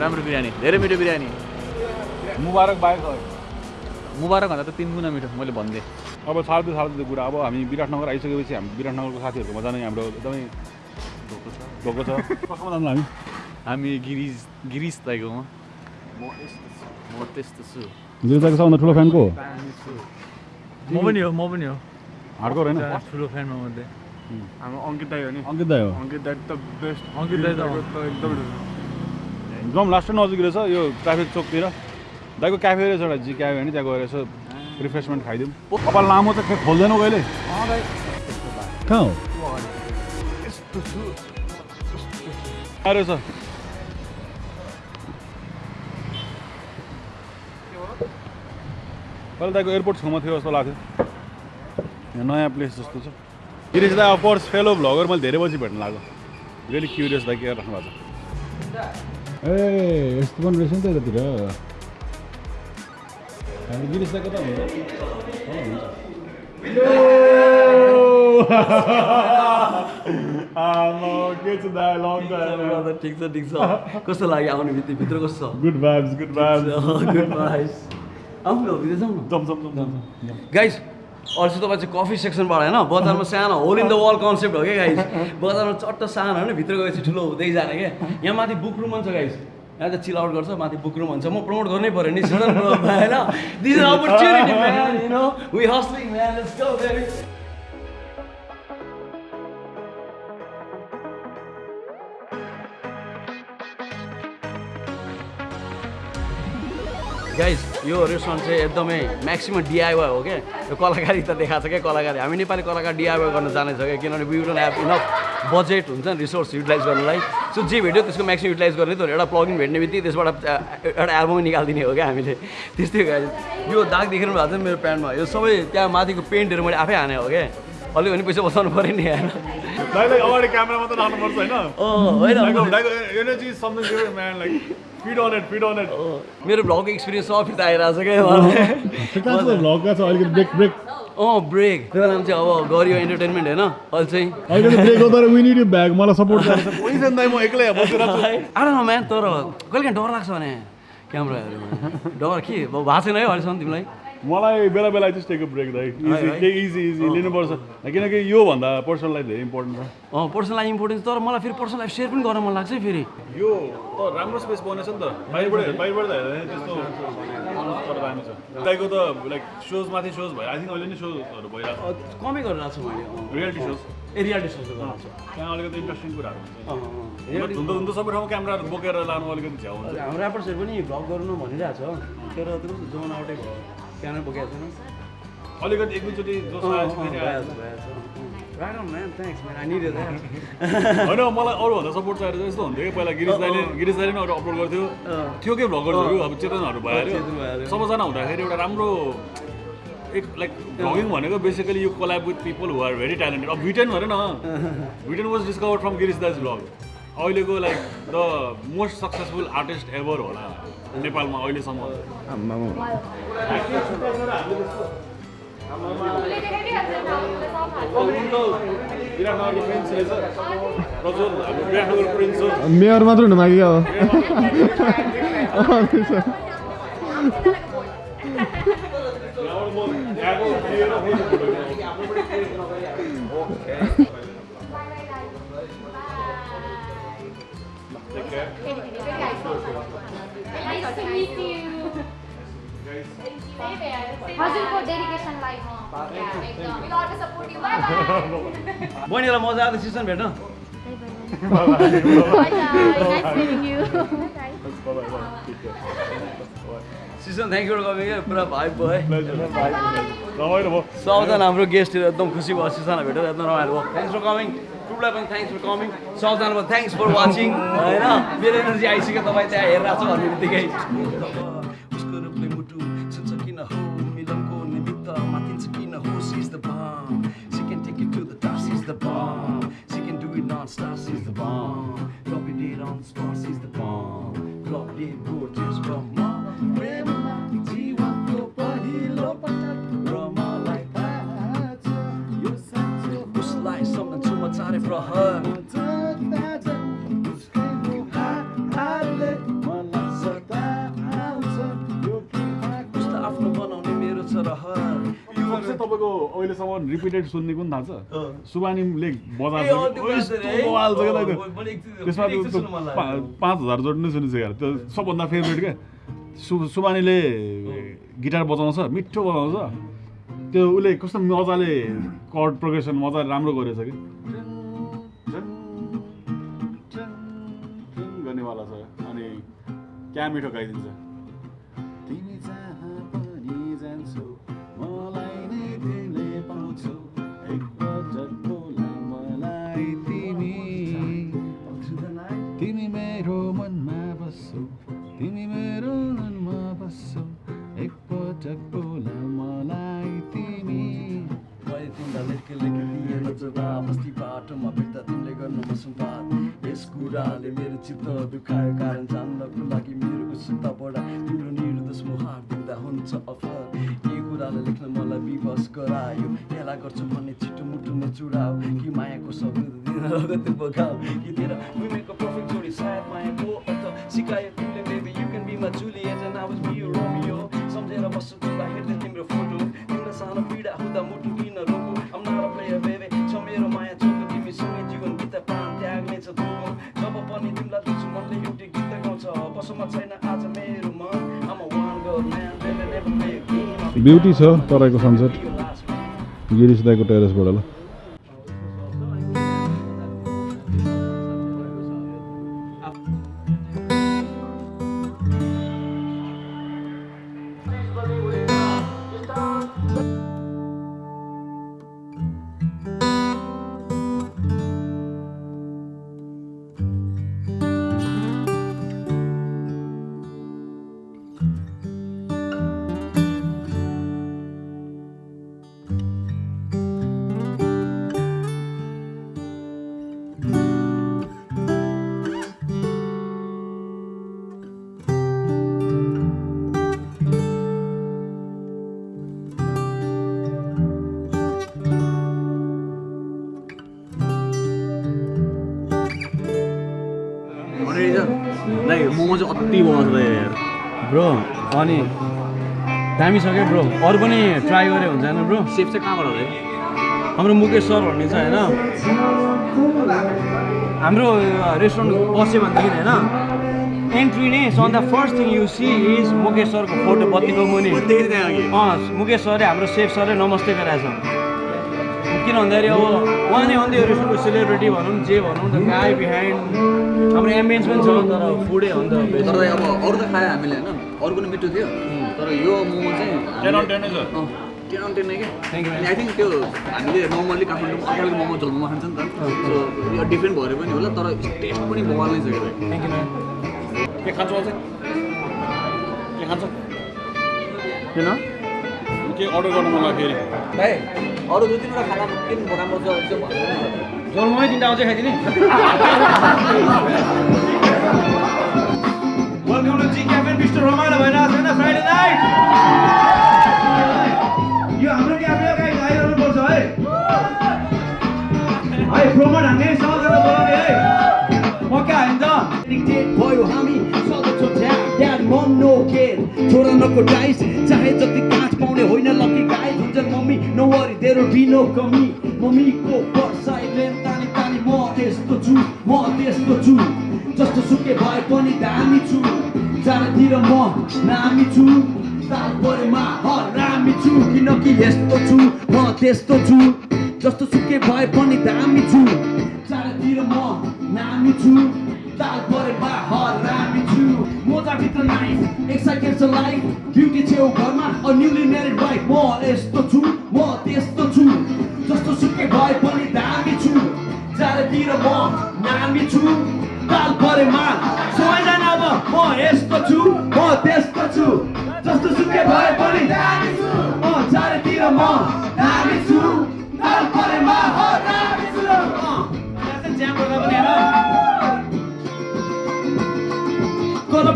राम्रो बिरयानी धेरै मिठो बिरयानी। मुबारक बाहेक है। मुबारक भन्दा त तिन गुणा मिठो मैले भनिदिएँ अब छाड्दै छाड्दै कुरा अब हामी विराटनगर आइसकेपछि हामी विराटनगरको साथीहरूको जाने हाम्रो एकदमै भएको छ। कसमा जानु हामी? हामी गिरिज गिरिज दाइकोमा म त्यस्तो छु। गिरिजाको सबभन्दा ठुलो फ्यान को म पनि हो म पनि हो। हार्डकोर होइन? ठुलो फ्यानमा मध्ये हाम्रो अङ्कित दाई हो नि। अङ्कित दाई हो? अङ्कित दाई त बेस्ट अङ्कित दाइ त एकदम जाउँ लास्ट नजिक रहेछ यो ट्राफिक चोकतिर। दाइको क्याफे रहेछ एउटा जी क्याफे होइन त्यहाँ गएर यसो रिफ्रेसमेन्ट खाइदिउँ। कपाल लामो खै खोल्दैनौ कहिले कहाँ हो? कहाँ रहेछ? पहिला दाइको एयरपोर्ट छेउमा थियो जस्तो लाग्थ्यो। यहाँ नयाँ प्लेस जस्तो छ। गिरिज दाई अफकोर्स फेलो भ्लगर मैले धेरै पछि भेट्न लाग्यो रियली क्युरियस दाइ के राख्नु भएको छ? ए यस्तो पनि रहेछ नि त यतातिर हामी गिरिज दाई कता के छ दाइ लङ ठिक छ ठिक छ कस्तो लाग्यो आउने भित्र भित्र कस्तो गुड भाइब्स गुड भाइब्स छ गुड भाइस आउनु भित्र जाउँ न जम अल्छी तपाईँ चाहिँ कफी सेक्सनबाट होइन? बजारमा सानो hole in the wall concept हो क्या गाइज बजारमा चट्ट सानो होइन? भित्र गएपछि ठुलो हुँदै जाने क्या। यहाँ माथि बुक रुम छ गाइज यहाँ त चिल आउट गर्छ माथि बुक रुम हुन्छ म प्रमोट गर्नै पऱ्यो नि गाइज यो रेस्टुरेन्ट चाहिँ एकदमै म्याक्सिमम् डिआइवाई हो क्या यो कलाकारी त देखाएको छ क्या कलाकारी। हामी नेपाली कलाकार डिआइवाई गर्न जानेछ क्या किनभने we don't have enough budget हुन्छ नि रिसोर्स युटिलाइज गर्नलाई। सो जे भेट्यो त्यसको म्याक्सिमम् युटिलाइज गर्ने त। एउटा प्लगिन भेट्ने बित्तिकै त्यसबाट एउटा एल्बमै निकालिदिने हो क्या हामीले। त्यस्तै गाइज यो दाग देखेर भएको छ मेरो प्यान्टमा। यो सबै त्यहाँ माथिको पेन्टहरू मैले आफै हाने हो क्या अलिक भने पैसा बचाउनु पऱ्यो नि होइन? दाइलाई अगाडि क्यामेरा मात्र राख्नुपर्छ होइन? इट अँ, मेरो भ्लगको एक्सपिरियन्स सब फिर्ता आइरहेको छ क्या मलाई भ्लगका छ? अलिकति ब्रेक ब्रेक अँ ब्रेक त्यो बेलामा चाहिँ अब गरियो इन्टरटेनमेन्ट होइन अहिले चाहिँ। ब्याग मलाई सपोर्ट म एक्लै म्यान तर कहिले काहीँ डर लाग्छ भने क्यामराहरू डर के? भएको छैन है अहिलेसम्म तिमीलाई? मलाई बेला बेला चाहिँ टेक ब्रेक दाइ। इजी? केही इजी इजी लिनुपर्छ। किनकि योभन्दा पर्सनल लाइफ धेरै इम्पोर्टेन्ट छ। अँ पर्सनल लाइफ इम्पोर्टेन्स तर मलाई फेरि पर्सनल लाइफ सेयर पनि गर्न मन लाग्छ है फेरि। यो त राम्रो स्पेस बनेछ नि त। बाहिरबाट बाहिरबाट त हेर्दा त्यस्तो दामी छ। दाइको त लाइक सोज माथि सोज भयो। आई थिङ्क अहिले नै सोजहरू भइरहेको कमै गरिरहेको छु मैले। रियालिटी सोज ए रियालिटी छु। त्यहाँ अलिकति इन्ट्रेस्टिङ कुराहरू हुन्छ। अँ, अँ, अँ। धुन्दो धुन्दो सबै ठाउँ क्यामेराहरू बोकेर लानु अलिकति झ्याउ हुन्छ। हाम्रो ऱ्यापर्सहरू पनि भ्लग गर्नु भनिरहेको छ। तर त्यो जोन आउटै भयो। बोकेको छैन अलिकति एक दुईचोटि. होइन मलाई अरूभन्दा सपोर्ट चाहिएको यस्तो हुन्थ्यो कि पहिला गिरिज दाइले गिरिज दाइले नै अरू अपलोड गर्थ्यो। थियो कि भ्लगर्सहरू अब चेतनहरू। भइहाल्यो सबैजना हुँदाखेरि एउटा राम्रो एक लाइक भ्लगिङ भनेको basically you collab with people who are very talented अब भिटेन हेर न VTEN was discover from Girish दाइज vlog अहिलेको like the most successful artist ever होला नेपालमा अहिलेसम्म मेयर मात्र हुनु माग्यो यहाँबाट बहिनीलाई मजा आएको सिजन भेट्न सिजन थ्याङ्क यू क्या पुरा भाइ भयो है? रमाइलो भयो सबजना हाम्रो गेस्टहरू एकदम खुसी भयो सिजना भेटेर एकदम रमाइलो भयो। थ्याङ्क्स फर कमिङ टुलाई पनि थ्याङ्क्स फर कमिङ सबजनालाई थ्याङ्क्स फर वाचिङ होइन? मेरो एनर्जी आइसक्यो तपाईँ त्यहाँ हेरिरहेको छ भन्ने बित्तिकै। उसको रूपले मुटु छुन्छ किन हो? मिलनको निमित्त माथिन्छ सबसे तपाईँको अहिलेसम्म रिपिटेड सुन्ने कुन थाहा छ? सुबानीले त्यसमा पाँच हजार जोड्नु सुनिसक्यो यार। त्यो सबभन्दा फेभरेट क्या? सु सुबानीले गिटार बजाउँछ मिठो बजाउँछ। त्यो उसले कस्तो मजाले कर्ड प्रोग्रेसन मजाले राम्रो गरेछ कि? गर्नेवाला छ। अनि क्या मिठो गाइदिन्छ? गरायो। यसलाई गर्छु भन्ने छिटो मुटु नै चुडाओ कि मायाको शब्द दिन रगत बगाऊ कि तेरो विमेको पर्फेक्ट जोडी सायद मायाको अर्थ। सिकायो तिमीले baby you can be my Juliet and I was be Romeo सम्झेर बस्छु तिमीलाई हेर्दै तिम्रो फोटो। तिम्रो सानो पीडा हुँदा मुटु किन रोको। Not a player baby छ मेरो माया चोको तिमीसँगै जीवन बिता प्राण त्याग्ने छ धोको जब पनि तिमीलाई देख्छु मनले एउटै गीत गाउँछ। बसोमा छैन आज मेरो मन। Play a game I'm beauty छ तराईको सनसेट गिरिश दाईको टेरेसबाट ल ब्रो अनि दामी छ क्या ब्रो। अरू पनि ट्राई गरे हुन्छ होइन ब्रो? सेफ चाहिँ कहाँबाट हो हाम्रो मुकेश सर भन्ने छ होइन? हाम्रो रेस्टुरेन्ट पस्यो भनेदेखि होइन? एन्ट्री नै सो अन्त first thing you see is Mukesh सरको फोटो बत्तीको मुनि। अँ मुकेश सरले हाम्रो सेफ सरले नमस्ते गराएछ किन भन्दाखेरि अब उहाँ नै हो नि त यो रेस्टुरेन्टको सेलिब्रिटी भनौँ जे भनौँ द गाई बिहाइन्ड हाम्रो एम्बियन्स पनि छ तर फुडै हो नि त तर अब अरू त खायो हामीले होइन? अरू पनि मिठो थियो। तर यो मोमो चाहिँ टेन अन टेन छ। टेन अन टेन क्या. अनि आई थिङ्क त्यो हामीले नर्मल्ली काठमाडौँमा अर्काको मोमो झोल मोमो खान्छ नि त। सो यो डिफ्रेन्ट भएर पनि होला तर टेस्ट पनि बवाल नै छ क्या यू म्याम के खान्छौ अझै? के खान्छ? किन के अर्डर गर्नु लाग्यो फेरि? भाइ अरू दुई तिनवटा खाना के राम्रो छ त्यो भन्नु जोलमै तिनवटा आउँछ खाइदिने welcome to G cafe mister रमाइलो भइरहेको छ होइन फ्राइडे नाइट यो हाम्रो क्याफे गाइस आइरहनु पर्छ है। है प्रमोट हान्ने सबैजना बोलाउने है। पक्का होइन डिक्टेट भयो हामी। मम नो केयर छोरा नको डाइस चाहे जति काँच पाउने होइन लकी गाई हुन्छ mummy no worry there be no कमी मम्मीको पर्साइलेन तानी तानी म त्यस्तो छु म त्यस्तो छु जस्तो सुके भए पनि दामी छु चारैतिर म नामी छु ताल परेमा हरामी छु किनकि यस्तो छु म त्यस्तो छु जस्तो सुके भए पनि दामी छु चारैतिर म नामी छु ताल परेमा हरामी मोजाभित्र नाइफ एक्साइटेड छ लाइफ ब्युटी छेउ घरमा अ न्युली म्यारिड वाइफ म यस्तो छु म त्यस्तो छु जस्तो सुके भए पनि दामी छु चारैतिर म नामी छु ताल परेमा सबैजना अब म यस्तो छु म त्यस्तो छु जस्तो सुके भए पनि दामी छु म चारैतिर म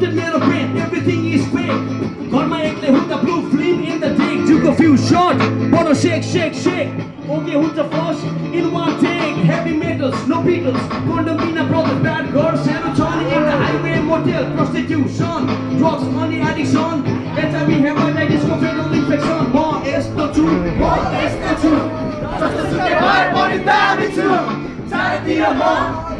the middle everything is fake. Got my ankle, hook the blue flame in the tank. Took a few shots, bono shake, shake, shake. Okay, who's the first in one take? Heavy metals, no Beatles, condomina brothers, bad girls, serotonin in the highway motel, prostitution, drugs, money addiction, HIV, hepatitis, fatal infection. More is the truth, more is the truth. Just to get by, but it's damn true. Time to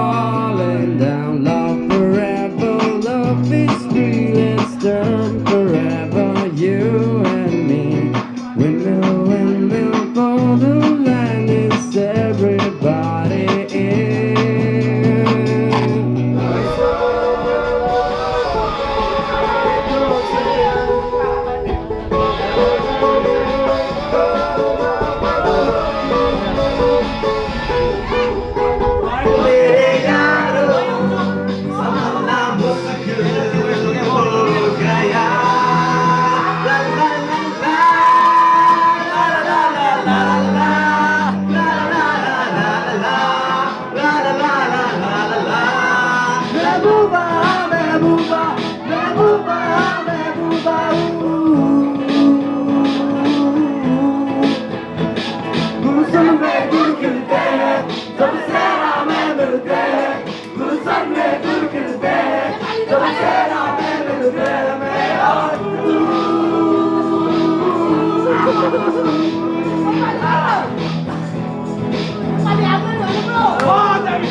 Padre, hazlo, hazlo. ¡Oh, David!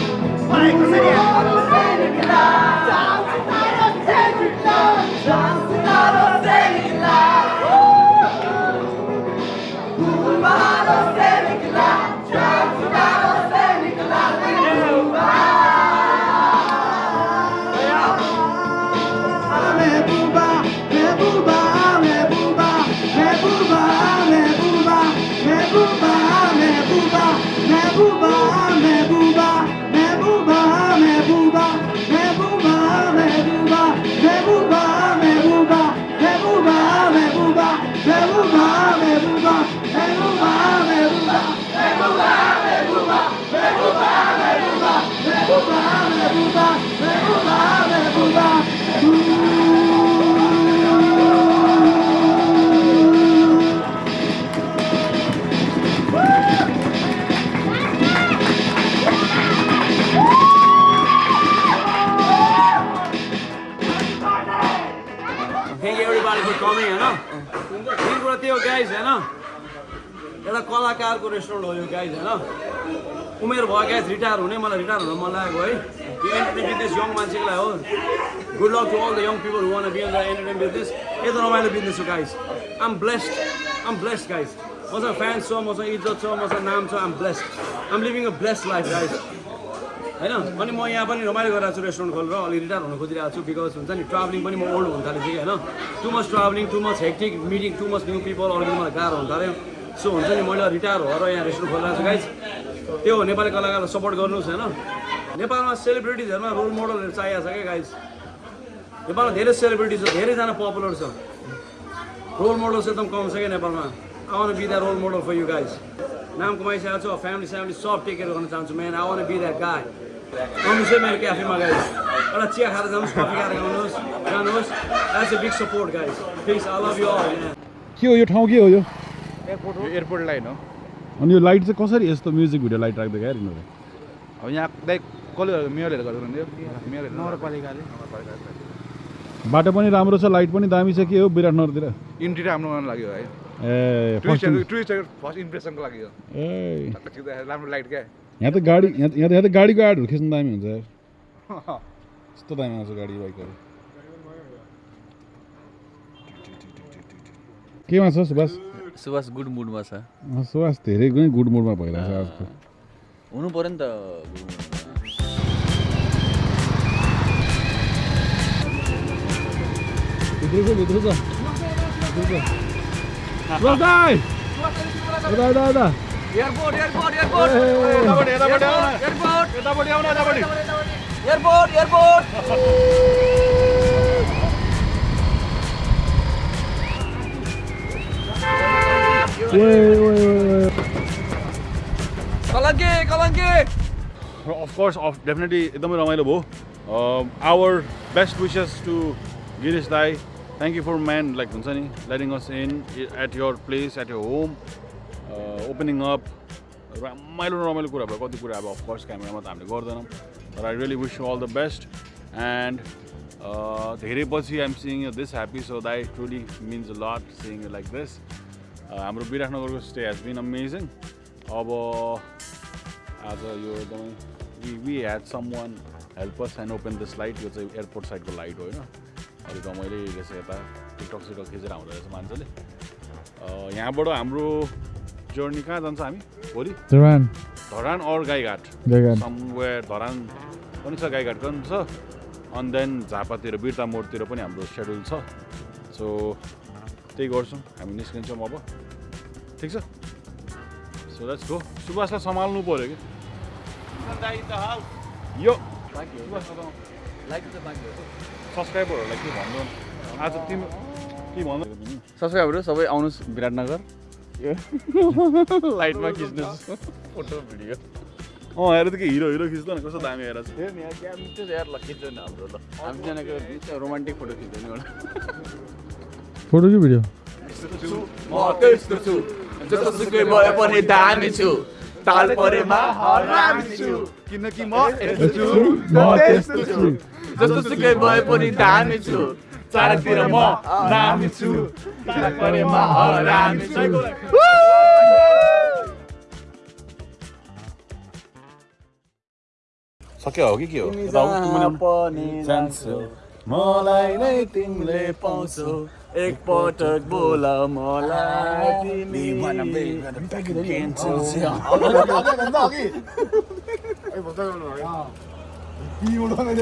¡Para que sería! ¡Para que sería! कलाकारको restaurant हो यो guys होइन उमेर भयो guys retire हुने मलाई retire हुन मन लागेको है। यो एन्टरटेन बिजनेस यङ मान्छेको लागि हो good luck to all the young people want be in the entertain business यता रमाइलो बिजनेस हो guys I'm blessed I'm blessed guys मसँग फ्यान्स छ मसँग इज्जत छ मसँग नाम छ I'm blessed I'm living a blessed life guys होइन? अनि म यहाँ पनि रमाइलो गरिरहेको छु रेस्टुरेन्ट खोलेर। अलिक रिटायर हुन खोजिरहेको छु बिकज हुन्छ नि ट्राभलिङ पनि म ओल्ड हुन थालेँ कि होइन too much travelling too much hectic meeting too much new people अलिकति मलाई गाह्रो हुन थाल्यो। सो हुन्छ नि मैले रिटायर भएर यहाँ रेस्टुरेन्ट खोलिरहेको छु गाइज त्यो हो नेपाली कलाकारलाई सपोर्ट गर्नुहोस् होइन? नेपालमा सेलिब्रिटिजहरूमा रोल मोडलहरू चाहिएको छ क्या गाइज नेपालमा धेरै सेलिब्रिटी छ धेरैजना पपुलर छ। रोल मोडल चाहिँ एकदम कम छ क्या नेपालमा। आउन be that role model for you guys नाम कमाइसकेको छु फ्यामिली स्यामिली सब टेक केयर गर्न चाहन्छु मेन आउन बी द्याट गाई आउनुहोस् है मेरो क्याफेमा गाइज एउटा चिया खाएर जानुहोस् कफी खाएर आउनुहोस् जानुहोस्। That's a big support guys please I love you के हो यो ठाउँ के हो यो? एयरपोर्ट लाइन हो। अनि यो लाइट चाहिँ कसरी यस्तो म्युजिक भिडियो लाइट राख्दै क्या यिनीहरू अब यहाँ लाइक कसले मेयरहरूले गर्नु मेयरहरू नगरपालिकाले। बाटो पनि राम्रो छ लाइट पनि दामी छ के हो विराटनगरतिर इन्ट्री राम्रो गर्नु लाग्यो है ए फर्स्ट टुरिस्टहरू टुरिस्टहरू फर्स्ट इम्प्रेसनको लागि हो। ए। राम्रो लाइट क्या। यहाँ त गाडी यहाँ त यहाँ त यहाँ त गाडीको एडहरू खिच्नु दामी हुन्छ यार। यस्तो दामी आउँछ गाडी बाइकहरू। केमा छ सुभाष? सुभाष गुड मुडमा छ। सुभाष धेरै नै गुड मुडमा भइरहेछ आजकल हुनु पऱ्यो नि त। भित्र छ भित्र छ छ एयरपोर्ट एयरपोर्ट एयरपोर्ट ए, एयरपोर्ट एयरपोर्ट एयरपोर्ट कलङ्के कलङ्के अफकोर्स अफ डेफिनेटली एकदमै रमाइलो भयो। Our best wishes to Girish दाई thank you for man like हुन्छ नि letting us in at your place at your home opening up रमाइलो रमाइलो कुरा भयो। कति कुरा अब अफकोर्स क्यामेरामा त हामीले गर्दैनौँ। तर I really wish you all the best and धेरै पछि I'm sing you this happy so that truly means a lot sing like this हाम्रो विराटनगरको स्टे हेज बिन अमेजिङ अब आज यो एकदमै we we had someone helpers and open this light यो चाहिँ एयरपोर्ट साइडको लाइट हो होइन? अलिक मैले रहेछ यता टिकटक सिकटक खिचेर आउँदो रहेछ मान्छेले। यहाँबाट हाम्रो जर्नी कहाँ जान्छ हामी? भोलि? धरान। धरान अर गाईघाट? समवेयर धरान पनि छ गाईघाट पनि छ। अनि देन झापातिर बिर्ता मोडतिर पनि हाम्रो सेड्युल छ। सो त्यही गर्छौँ। हामी निस्किन्छौँ अब। ठिक छ सो लेट्स गो सुभाषलाई सम्हाल्नु पऱ्यो कि यो सब्सक्राइबरहरूलाई के भन्नु आज तिमी के भन्नु सब्सक्राइबरहरू सबै आउनुहोस् विराटनगर लाइटमा खिच्नु फोटो भिडियो अँ हेर त के हिरो हिरो खिच्दैन कस्तो दामी हेर ल खिच्दैन हाम्रो ल हामीजनाको रोमान्टिक फोटो खिच्दैन एउटा फोटो कि भिडियो जस्तो सुकै भयो भने दामी छु ताल परेमा हरामी छु किनकि म यस्तो छु म त्यस्तो छु। जस्तो सुकै भयो पनि दामी छु चारतिर म नामी छु ताल परेमा हरामी छु सक्यो हो कि के हो? मलाई नै तिमीले पाउँछौ। Ik pot het boela mola tini. Ni wana be wana be wana be wana be wana